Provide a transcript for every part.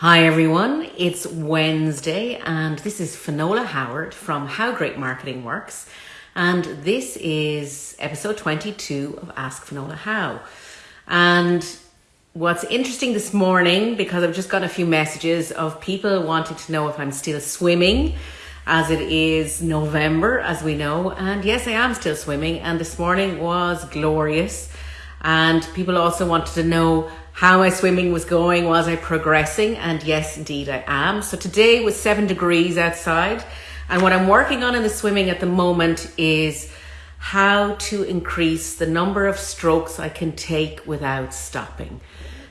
Hi everyone, it's Wednesday and this is Finola Howard from How Great Marketing Works and this is episode 22 of Ask Finola How. And what's interesting this morning, because I've just got a few messages of people wanting to know if I'm still swimming as it is November, as we know. And yes, I am still swimming and this morning was glorious. And people also wanted to know how my swimming was going, was I progressing? And yes, indeed I am. So today was seven degrees outside. And what I'm working on in the swimming at the moment is how to increase the number of strokes I can take without stopping.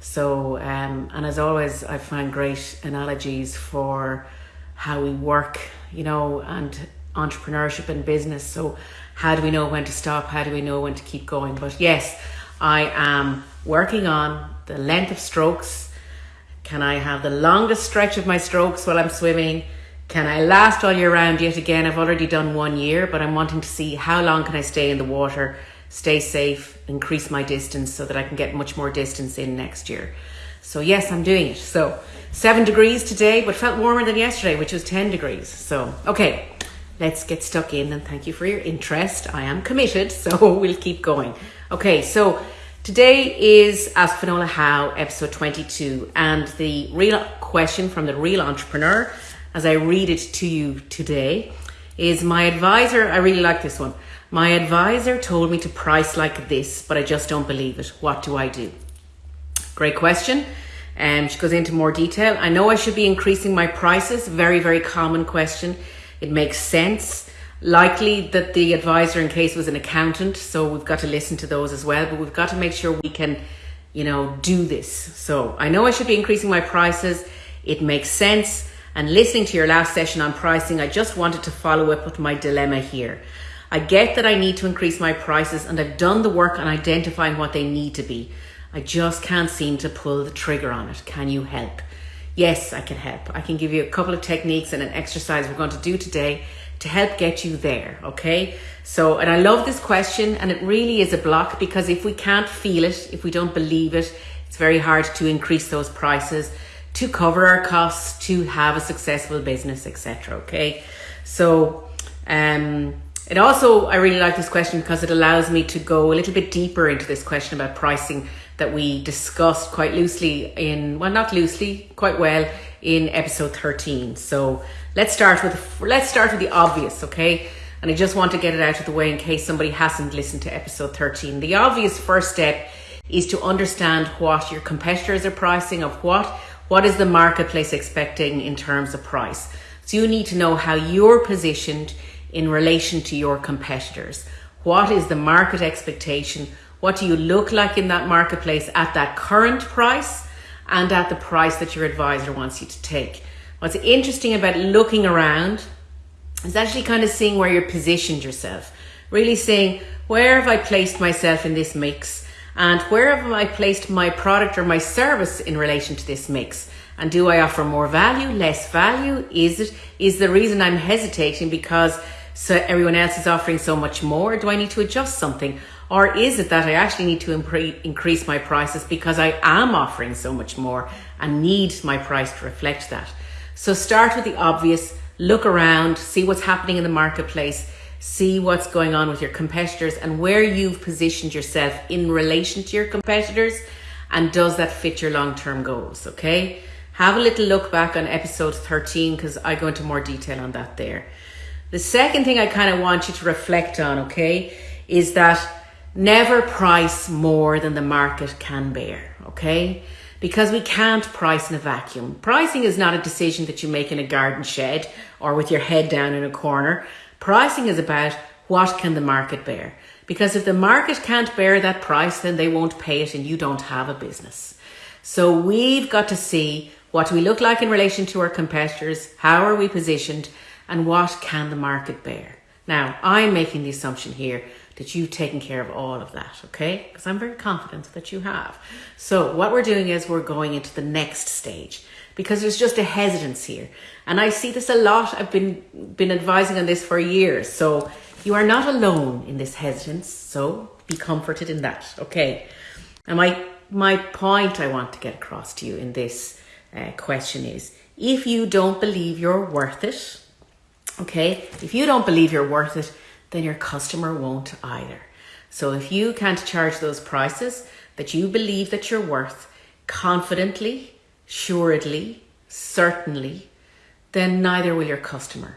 So, um, and as always, I find great analogies for how we work, you know, and entrepreneurship and business. So, how do we know when to stop? How do we know when to keep going? But yes, I am working on the length of strokes. Can I have the longest stretch of my strokes while I'm swimming? Can I last all year round? Yet again, I've already done one year, but I'm wanting to see how long can I stay in the water, stay safe, increase my distance so that I can get much more distance in next year. So yes, I'm doing it. So seven degrees today, but felt warmer than yesterday, which was 10 degrees. So, okay, let's get stuck in and thank you for your interest. I am committed, so we'll keep going. Okay, so Today is Ask Finola How, episode 22, and the real question from the real entrepreneur, as I read it to you today, is my advisor. I really like this one. My advisor told me to price like this, but I just don't believe it. What do I do? Great question. And um, she goes into more detail. I know I should be increasing my prices. Very, very common question. It makes sense likely that the advisor in case was an accountant so we've got to listen to those as well but we've got to make sure we can you know do this. So i know i should be increasing my prices. It makes sense. And listening to your last session on pricing i just wanted to follow up with my dilemma here. I get that i need to increase my prices and i've done the work on identifying what they need to be. I just can't seem to pull the trigger on it. Can you help? Yes i can help. I can give you a couple of techniques and an exercise we're going to do today to help get you there. Okay. So, and I love this question, and it really is a block because if we can't feel it, if we don't believe it, it's very hard to increase those prices to cover our costs to have a successful business, etc. Okay. So, um, it also, I really like this question because it allows me to go a little bit deeper into this question about pricing that we discussed quite loosely in, well, not loosely, quite well in episode 13. So let's start with let's start with the obvious, okay? And I just want to get it out of the way in case somebody hasn't listened to episode 13. The obvious first step is to understand what your competitors are pricing of what what is the marketplace expecting in terms of price. So you need to know how you're positioned in relation to your competitors. What is the market expectation? What do you look like in that marketplace at that current price? and at the price that your advisor wants you to take. What's interesting about looking around is actually kind of seeing where you're positioned yourself. Really saying, where have I placed myself in this mix? And where have I placed my product or my service in relation to this mix? And do I offer more value, less value? Is it, is the reason I'm hesitating because so everyone else is offering so much more? Do I need to adjust something? Or is it that I actually need to increase my prices because I am offering so much more and need my price to reflect that? So start with the obvious, look around, see what's happening in the marketplace, see what's going on with your competitors and where you've positioned yourself in relation to your competitors and does that fit your long-term goals, okay? Have a little look back on episode 13 because I go into more detail on that there. The second thing I kind of want you to reflect on, okay, is that Never price more than the market can bear, okay? Because we can't price in a vacuum. Pricing is not a decision that you make in a garden shed or with your head down in a corner. Pricing is about what can the market bear? Because if the market can't bear that price, then they won't pay it and you don't have a business. So we've got to see what we look like in relation to our competitors, how are we positioned, and what can the market bear. Now, I'm making the assumption here that you've taken care of all of that, okay? Because I'm very confident that you have. So what we're doing is we're going into the next stage because there's just a hesitance here. And I see this a lot. I've been been advising on this for years. So you are not alone in this hesitance. So be comforted in that, okay? And my my point I want to get across to you in this uh, question is if you don't believe you're worth it, okay, if you don't believe you're worth it, then your customer won't either. So if you can't charge those prices that you believe that you're worth confidently, suredly, certainly, then neither will your customer.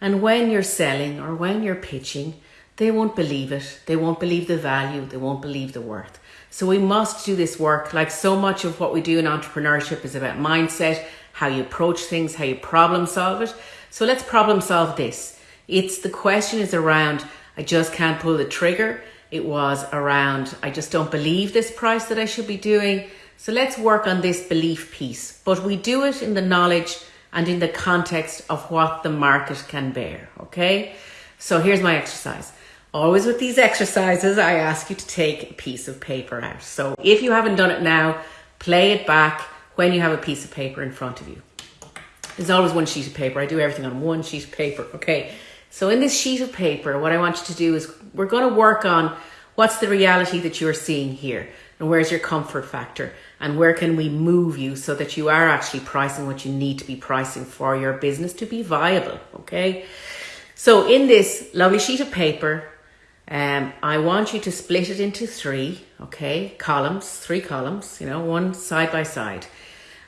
And when you're selling or when you're pitching, they won't believe it. They won't believe the value. They won't believe the worth. So we must do this work. Like so much of what we do in entrepreneurship is about mindset, how you approach things, how you problem solve it. So let's problem solve this. It's the question is around, I just can't pull the trigger. It was around, I just don't believe this price that I should be doing. So let's work on this belief piece. But we do it in the knowledge and in the context of what the market can bear. Okay. So here's my exercise. Always with these exercises, I ask you to take a piece of paper out. So if you haven't done it now, play it back when you have a piece of paper in front of you. There's always one sheet of paper. I do everything on one sheet of paper. Okay. So in this sheet of paper, what I want you to do is we're going to work on what's the reality that you're seeing here and where's your comfort factor and where can we move you so that you are actually pricing what you need to be pricing for your business to be viable. Okay. So in this lovely sheet of paper, um, I want you to split it into three, okay, columns, three columns, you know, one side by side.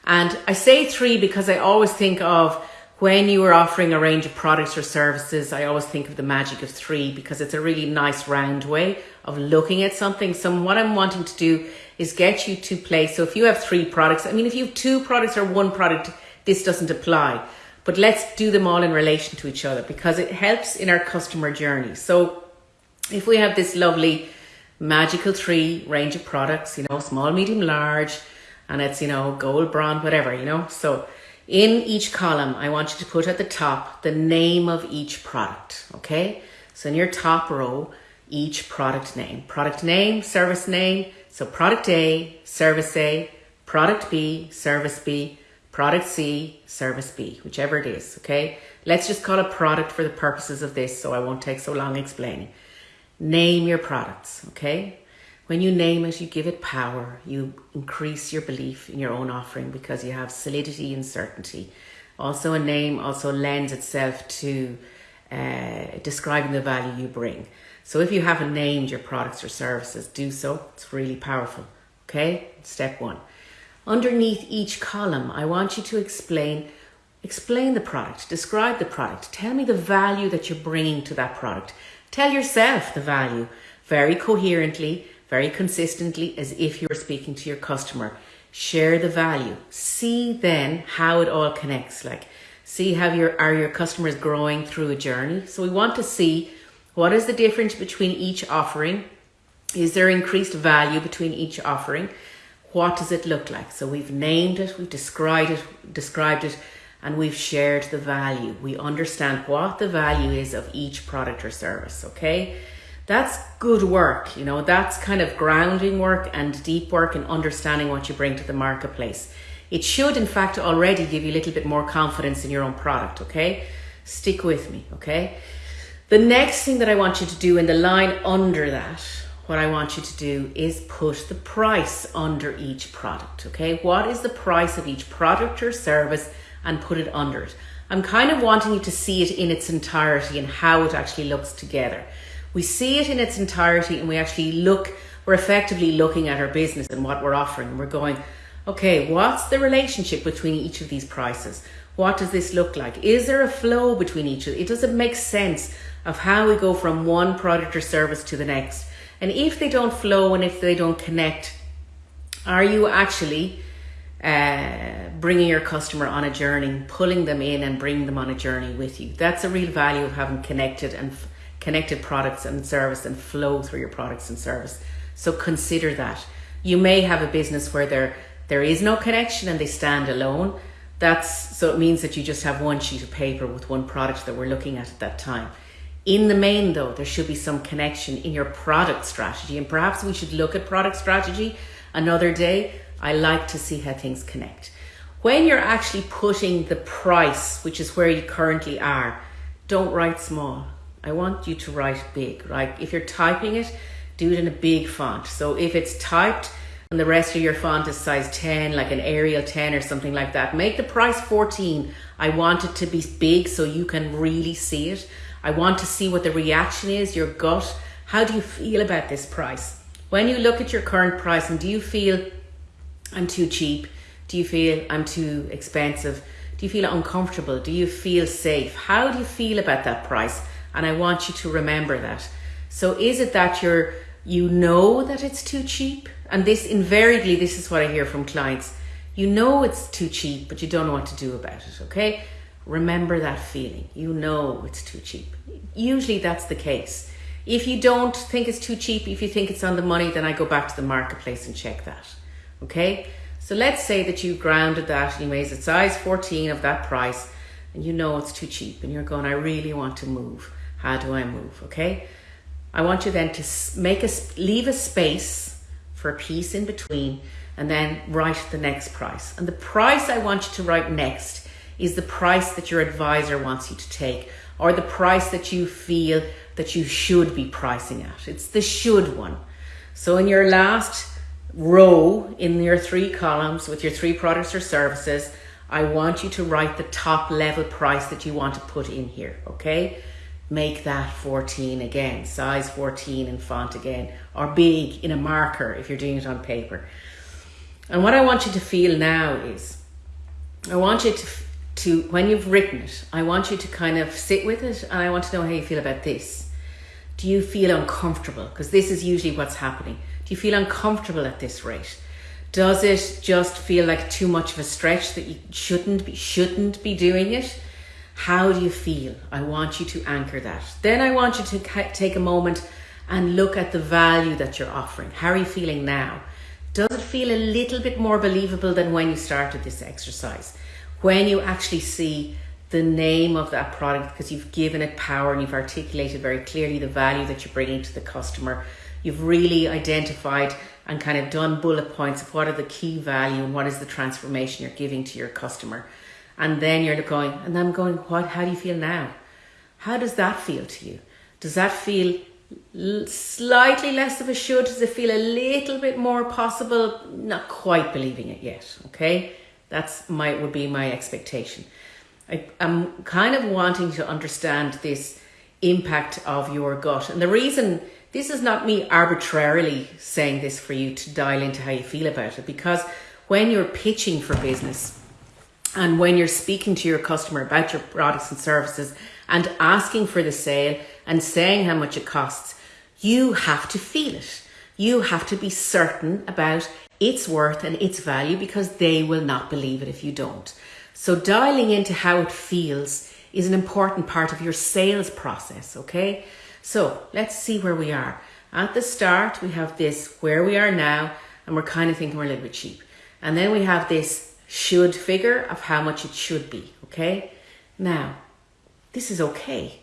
And I say three because I always think of when you are offering a range of products or services, I always think of the magic of three because it's a really nice round way of looking at something. So what I'm wanting to do is get you to play. So if you have three products, I mean, if you have two products or one product, this doesn't apply. But let's do them all in relation to each other because it helps in our customer journey. So if we have this lovely magical three range of products, you know, small, medium, large, and it's, you know, gold, bronze, whatever, you know. So in each column, I want you to put at the top the name of each product, okay? So in your top row, each product name. Product name, service name. So product A, service A, product B, service B, product C, service B, whichever it is, okay? Let's just call it product for the purposes of this so I won't take so long explaining. Name your products, okay? When you name it, you give it power. You increase your belief in your own offering because you have solidity and certainty. Also, a name also lends itself to uh, describing the value you bring. So, if you haven't named your products or services, do so. It's really powerful. Okay, step one. Underneath each column, I want you to explain explain the product, describe the product, tell me the value that you're bringing to that product. Tell yourself the value very coherently, very consistently, as if you're speaking to your customer. Share the value. See then how it all connects. Like, see how your are your customers growing through a journey. So we want to see what is the difference between each offering. Is there increased value between each offering? What does it look like? So we've named it, we've described it, described it, and we've shared the value. We understand what the value is of each product or service, okay? That's good work, you know, that's kind of grounding work and deep work and understanding what you bring to the marketplace. It should, in fact, already give you a little bit more confidence in your own product, okay? Stick with me, okay? The next thing that I want you to do in the line under that, what I want you to do is put the price under each product, okay? What is the price of each product or service and put it under it. I'm kind of wanting you to see it in its entirety and how it actually looks together. We see it in its entirety and we actually look, we're effectively looking at our business and what we're offering. We're going, okay, what's the relationship between each of these prices? What does this look like? Is there a flow between each of it? Does it make sense of how we go from one product or service to the next? And if they don't flow and if they don't connect, are you actually uh, bringing your customer on a journey, pulling them in and bringing them on a journey with you. That's a real value of having connected and f- connected products and service and flow through your products and service. So consider that. You may have a business where there there is no connection and they stand alone. That's so it means that you just have one sheet of paper with one product that we're looking at at that time. In the main, though, there should be some connection in your product strategy, and perhaps we should look at product strategy another day I like to see how things connect. When you're actually putting the price, which is where you currently are, don't write small. I want you to write big, right? If you're typing it, do it in a big font. So if it's typed and the rest of your font is size 10, like an Arial 10 or something like that. Make the price 14. I want it to be big so you can really see it. I want to see what the reaction is, your gut. How do you feel about this price? When you look at your current price and do you feel I'm too cheap? Do you feel I'm too expensive? Do you feel uncomfortable? Do you feel safe? How do you feel about that price? And I want you to remember that. So is it that you're you know that it's too cheap? And this invariably, this is what I hear from clients. You know it's too cheap, but you don't know what to do about it, okay? Remember that feeling. You know it's too cheap. Usually that's the case. If you don't think it's too cheap, if you think it's on the money, then I go back to the marketplace and check that. Okay? So let's say that you grounded that, you made it size 14 of that price, and you know it's too cheap, and you're going, I really want to move. How do I move? Okay? I want you then to make a leave a space for a piece in between and then write the next price. And the price I want you to write next is the price that your advisor wants you to take or the price that you feel that you should be pricing at. It's the should one. So in your last row in your three columns with your three products or services, I want you to write the top level price that you want to put in here, okay? Make that 14 again, size 14 in font again, or big in a marker if you're doing it on paper. And what I want you to feel now is, I want you to, to when you've written it, I want you to kind of sit with it and I want to know how you feel about this. Do you feel uncomfortable? Because this is usually what's happening. Do you feel uncomfortable at this rate? Does it just feel like too much of a stretch that you shouldn't be shouldn't be doing it? How do you feel? I want you to anchor that. Then I want you to take a moment and look at the value that you're offering. How are you feeling now? Does it feel a little bit more believable than when you started this exercise? When you actually see the name of that product because you've given it power and you've articulated very clearly the value that you're bringing to the customer. You've really identified and kind of done bullet points of what are the key value and what is the transformation you're giving to your customer. And then you're going, and I'm going, what? How do you feel now? How does that feel to you? Does that feel slightly less of a should? Does it feel a little bit more possible? Not quite believing it yet. Okay, that's my would be my expectation. I, I'm kind of wanting to understand this impact of your gut, and the reason this is not me arbitrarily saying this for you to dial into how you feel about it, because when you're pitching for business and when you're speaking to your customer about your products and services and asking for the sale and saying how much it costs, you have to feel it. You have to be certain about its worth and its value because they will not believe it if you don't. So, dialing into how it feels is an important part of your sales process, okay? So, let's see where we are. At the start, we have this where we are now, and we're kind of thinking we're a little bit cheap. And then we have this should figure of how much it should be, okay? Now, this is okay.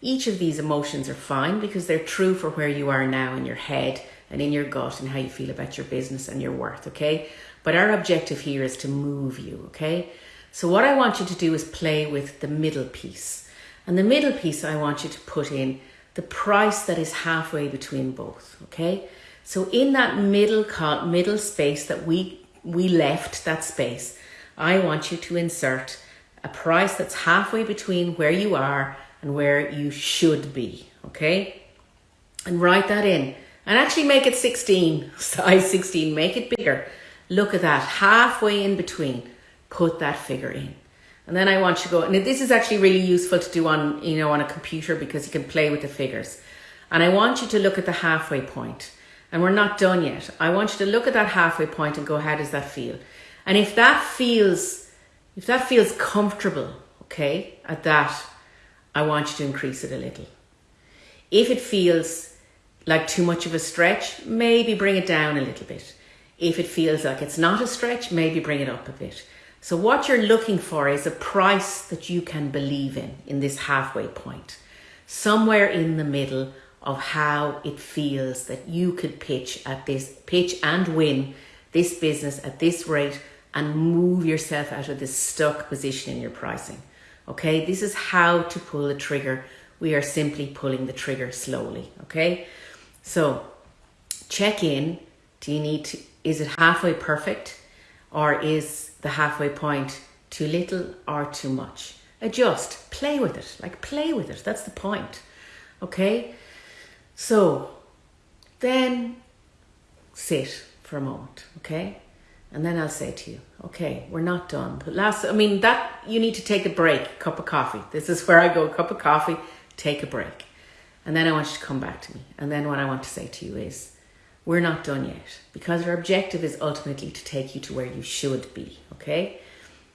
Each of these emotions are fine because they're true for where you are now in your head and in your gut and how you feel about your business and your worth, okay? But our objective here is to move you, okay? So, what I want you to do is play with the middle piece. And the middle piece, I want you to put in the price that is halfway between both, okay? So, in that middle, middle space that we we left that space, I want you to insert a price that's halfway between where you are and where you should be, okay? And write that in. And actually make it 16, size 16, make it bigger. Look at that, halfway in between, put that figure in. And then I want you to go, and this is actually really useful to do on, you know, on a computer because you can play with the figures. And I want you to look at the halfway point and we're not done yet. I want you to look at that halfway point and go, how does that feel? And if that feels, if that feels comfortable, okay, at that, I want you to increase it a little. If it feels like too much of a stretch, maybe bring it down a little bit. If it feels like it's not a stretch, maybe bring it up a bit. So what you're looking for is a price that you can believe in, in this halfway point. Somewhere in the middle of how it feels that you could pitch at this pitch and win this business at this rate and move yourself out of this stuck position in your pricing. Okay, this is how to pull the trigger. We are simply pulling the trigger slowly. Okay, so check in. Do you need to is it halfway perfect or is the halfway point too little or too much? Adjust, play with it, like play with it. That's the point. Okay? So then sit for a moment, okay? And then I'll say to you, okay, we're not done. But last, I mean, that you need to take a break, cup of coffee. This is where I go, a cup of coffee, take a break. And then I want you to come back to me. And then what I want to say to you is, we're not done yet because our objective is ultimately to take you to where you should be, okay?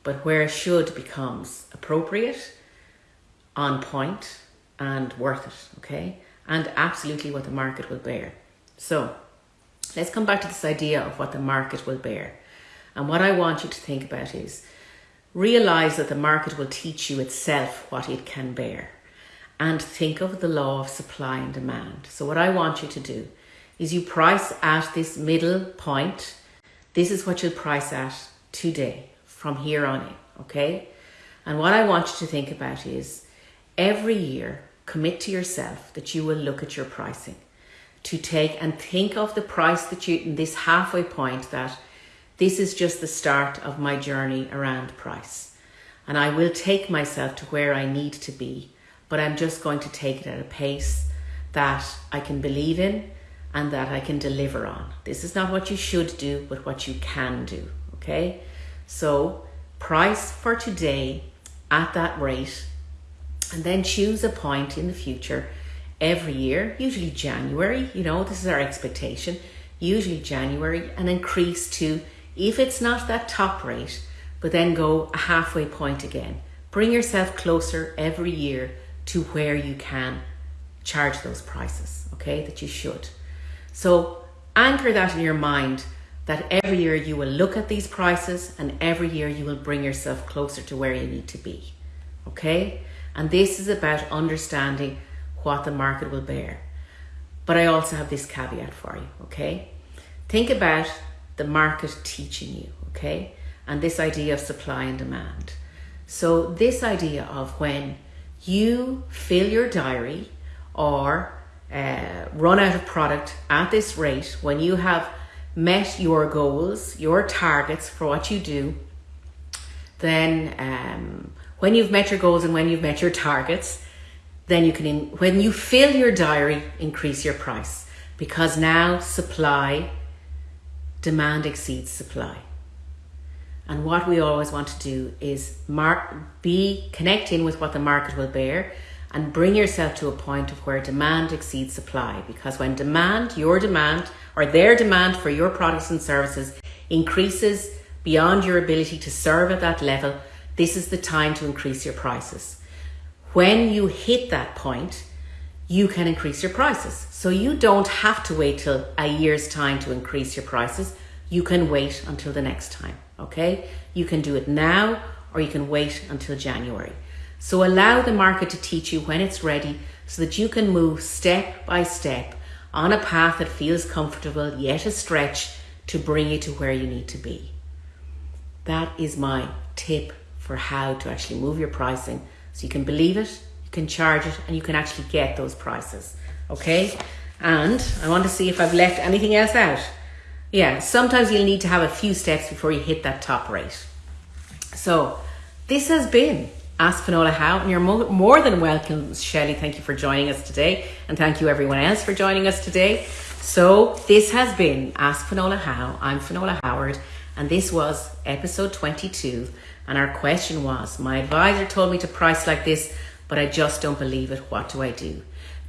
But where should becomes appropriate, on point, and worth it, okay? And absolutely what the market will bear. So let's come back to this idea of what the market will bear. And what I want you to think about is realize that the market will teach you itself what it can bear. And think of the law of supply and demand. So, what I want you to do is you price at this middle point. This is what you'll price at today from here on in, okay? And what I want you to think about is every year commit to yourself that you will look at your pricing to take and think of the price that you in this halfway point that this is just the start of my journey around price. And I will take myself to where I need to be, but I'm just going to take it at a pace that I can believe in and that I can deliver on. This is not what you should do, but what you can do. Okay? So, price for today at that rate, and then choose a point in the future every year, usually January, you know, this is our expectation, usually January, and increase to if it's not that top rate, but then go a halfway point again. Bring yourself closer every year to where you can charge those prices, okay, that you should. So anchor that in your mind that every year you will look at these prices and every year you will bring yourself closer to where you need to be, okay? And this is about understanding what the market will bear. But I also have this caveat for you, okay? Think about the market teaching you, okay? And this idea of supply and demand. So, this idea of when you fill your diary or uh, run out of product at this rate, when you have met your goals, your targets for what you do, then um, when you've met your goals and when you've met your targets, then you can, in, when you fill your diary, increase your price because now supply demand exceeds supply. And what we always want to do is mark, be connecting with what the market will bear and bring yourself to a point of where demand exceeds supply. Because when demand, your demand, or their demand for your products and services increases beyond your ability to serve at that level, this is the time to increase your prices. When you hit that point, you can increase your prices. So you don't have to wait till a year's time to increase your prices. You can wait until the next time, okay? You can do it now or you can wait until January. So allow the market to teach you when it's ready so that you can move step by step on a path that feels comfortable yet a stretch to bring you to where you need to be. That is my tip for how to actually move your pricing so you can believe it, you can charge it, and you can actually get those prices. Okay? And I want to see if I've left anything else out. Yeah, sometimes you'll need to have a few steps before you hit that top rate. So, this has been Ask Finola How, and you're more than welcome, Shelley. Thank you for joining us today, and thank you everyone else for joining us today. So, this has been Ask Finola How. I'm Finola Howard, and this was episode 22 and our question was My advisor told me to price like this, but I just don't believe it. What do I do?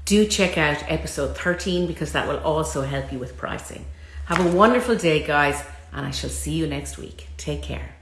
Do check out episode 13 because that will also help you with pricing. Have a wonderful day, guys, and I shall see you next week. Take care.